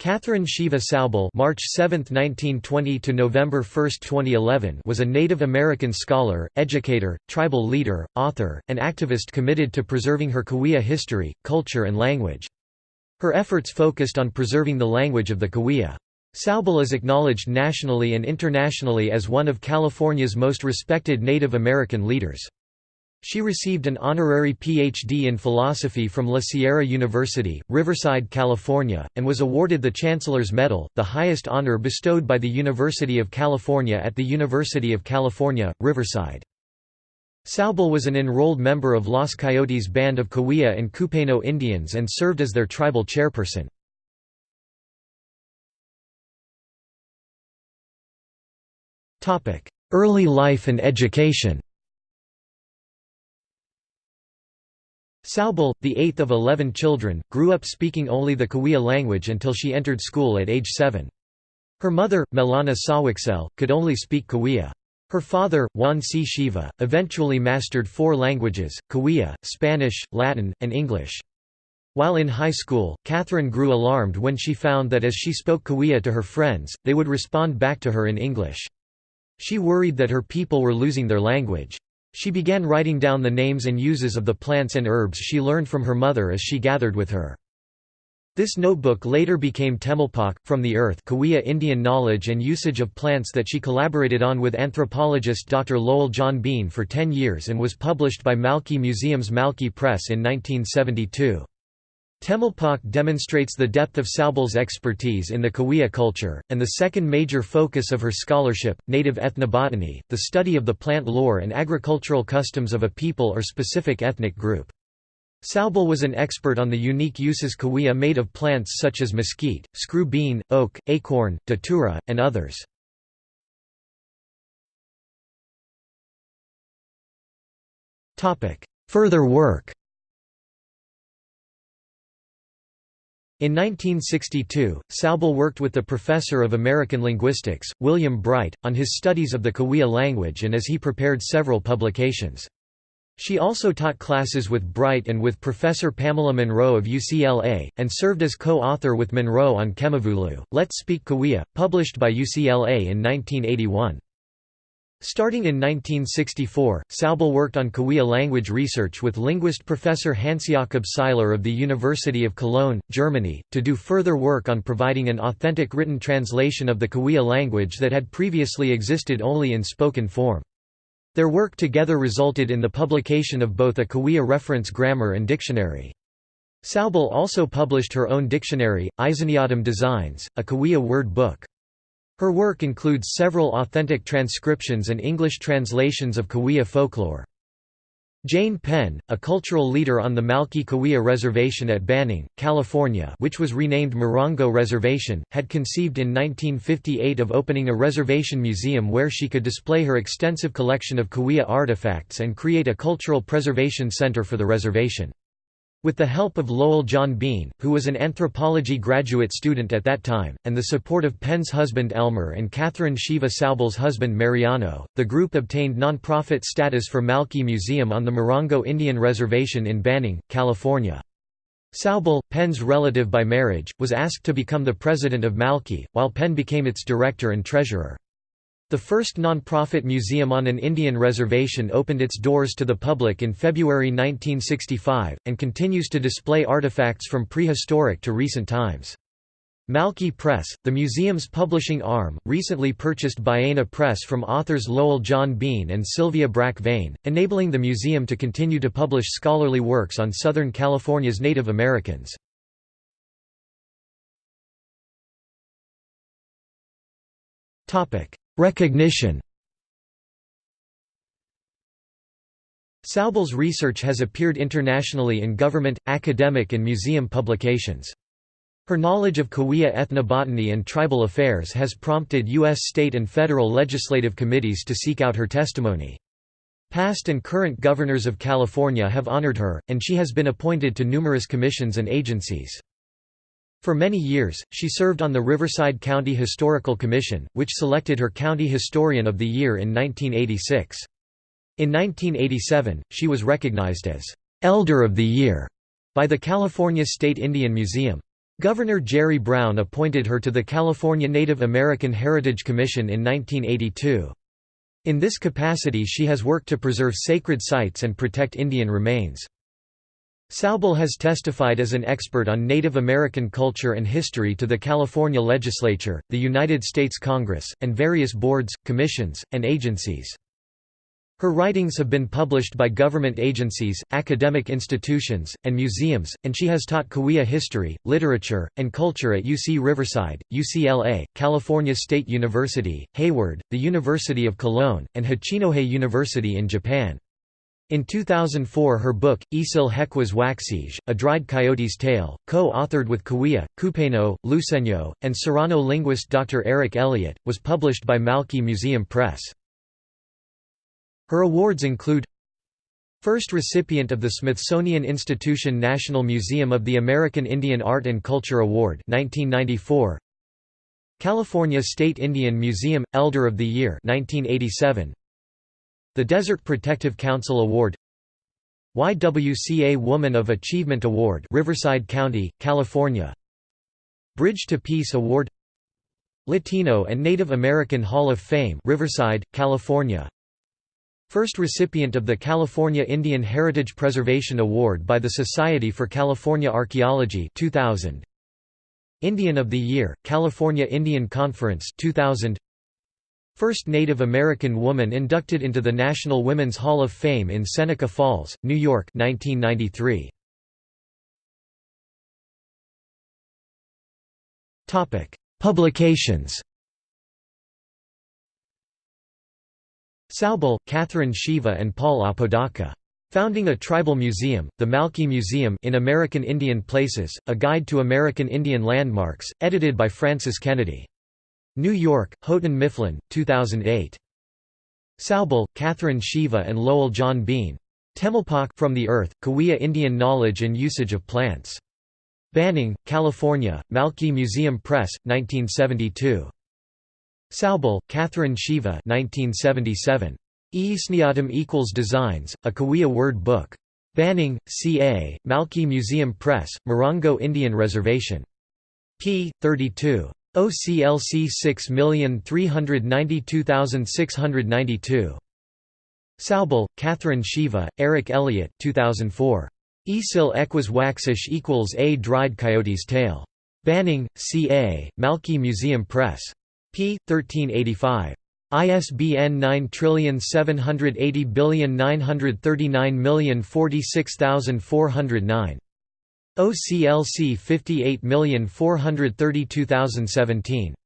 Katherine Siva Saubel March 7, 1920 to November 1, 2011 was a Native American scholar, educator, tribal leader, author, and activist committed to preserving her Cahuilla history, culture and language. Her efforts focused on preserving the language of the Cahuilla. Saubel is acknowledged nationally and internationally as one of California's most respected Native American leaders. She received an honorary Ph.D. in philosophy from La Sierra University, Riverside, California, and was awarded the Chancellor's Medal, the highest honor bestowed by the University of California at the University of California, Riverside. Saubel was an enrolled member of Los Coyotes Band of Cahuilla and Cupeno Indians and served as their tribal chairperson. Early life and education Saubel, the eighth of eleven children, grew up speaking only the Cahuilla language until she entered school at age seven. Her mother, Melana Sawixel, could only speak Cahuilla. Her father, Juan C. Siva, eventually mastered four languages, Cahuilla, Spanish, Latin, and English. While in high school, Katherine grew alarmed when she found that as she spoke Cahuilla to her friends, they would respond back to her in English. She worried that her people were losing their language. She began writing down the names and uses of the plants and herbs she learned from her mother as she gathered with her. This notebook later became Temalpakh, From the Earth Cahuilla Indian knowledge and usage of plants that she collaborated on with anthropologist Dr. Lowell John Bean for ten years and was published by Malki Museum's Malki Press in 1972. Temalpakh demonstrates the depth of Saubel's expertise in the Cahuilla culture, and the second major focus of her scholarship, native ethnobotany, the study of the plant lore and agricultural customs of a people or specific ethnic group. Saubel was an expert on the unique uses Cahuilla made of plants such as mesquite, screw bean, oak, acorn, datura, and others. Further work In 1962, Saubel worked with the professor of American linguistics, William Bright, on his studies of the Cahuilla language and as he prepared several publications. She also taught classes with Bright and with Professor Pamela Munro of UCLA, and served as co-author with Munro on Kemavulu, Let's Speak Cahuilla, published by UCLA in 1981. Starting in 1964, Saubel worked on Cahuilla language research with linguist Professor Hans-Jakob Seiler of the University of Cologne, Germany, to do further work on providing an authentic written translation of the Cahuilla language that had previously existed only in spoken form. Their work together resulted in the publication of both a Cahuilla reference grammar and dictionary. Saubel also published her own dictionary, Izaniadam Designs, a Cahuilla word book. Her work includes several authentic transcriptions and English translations of Cahuilla folklore. Jane Penn, a cultural leader on the Malki Cahuilla Reservation at Banning, California which was renamed Morongo Reservation, had conceived in 1958 of opening a reservation museum where she could display her extensive collection of Cahuilla artifacts and create a cultural preservation center for the reservation. With the help of Lowell John Bean, who was an anthropology graduate student at that time, and the support of Penn's husband Elmer and Katherine Siva Saubel's husband Mariano, the group obtained nonprofit status for Malki Museum on the Morongo Indian Reservation in Banning, California. Saubel, Penn's relative by marriage, was asked to become the president of Malki, while Penn became its director and treasurer. The first non-profit museum on an Indian reservation opened its doors to the public in February 1965, and continues to display artifacts from prehistoric to recent times. Malki Press, the museum's publishing arm, recently purchased Ballena Press from authors Lowell John Bean and Sylvia Brakke Vane, enabling the museum to continue to publish scholarly works on Southern California's Native Americans. Recognition Saubel's research has appeared internationally in government, academic and museum publications. Her knowledge of Cahuilla ethnobotany and tribal affairs has prompted U.S. state and federal legislative committees to seek out her testimony. Past and current governors of California have honored her, and she has been appointed to numerous commissions and agencies. For many years, she served on the Riverside County Historical Commission, which selected her County Historian of the Year in 1986. In 1987, she was recognized as Elder of the Year by the California State Indian Museum. Governor Jerry Brown appointed her to the California Native American Heritage Commission in 1982. In this capacity she has worked to preserve sacred sites and protect Indian remains. Saubel has testified as an expert on Native American culture and history to the California Legislature, the United States Congress, and various boards, commissions, and agencies. Her writings have been published by government agencies, academic institutions, and museums, and she has taught Cahuilla history, literature, and culture at UC Riverside, UCLA, California State University, Hayward, the University of Cologne, and Hachinohe University in Japan. In 2004 her book, Isil Hequas Waxige, A Dried Coyote's Tale, co-authored with Cahuilla, Cupeno, Luiseño, and Serrano linguist Dr. Eric Elliott, was published by Malki Museum Press. Her awards include First recipient of the Smithsonian Institution National Museum of the American Indian Art and Culture Award 1994 California State Indian Museum Elder of the Year 1987 The Desert Protective Council Award YWCA Woman of Achievement Award Riverside County, California Bridge to Peace Award Latino and Native American Hall of Fame Riverside, California First recipient of the California Indian Heritage Preservation Award by the Society for California Archaeology 2000. Indian of the Year, California Indian Conference 2000. First Native American woman inducted into the National Women's Hall of Fame in Seneca Falls, New York 1993. Publications Saubel, Katherine Siva and Paul Apodaca. Founding a Tribal Museum, the Malki Museum in American Indian Places, A Guide to American Indian Landmarks, edited by Frances Kennedy. New York, Houghton Mifflin, 2008. Saubel, Katherine Siva and Lowell John Bean. Temalpakh From the Earth, Cahuilla Indian Knowledge and Usage of Plants. Banning, California, Malki Museum Press, 1972. Saubel, Katherine Siva 1977. Eisniatum equals Designs, a Cahuilla word book. Banning, C.A., Malki Museum Press, Morongo Indian Reservation. p. 32. OCLC 6392692. Saubel, Katherine Siva, Eric Elliott 2004. Isil Equas Waxish equals A Dried Coyote's Tail. Banning, C.A., Malki Museum Press p. 1385. ISBN 9780939046409. OCLC 58432017.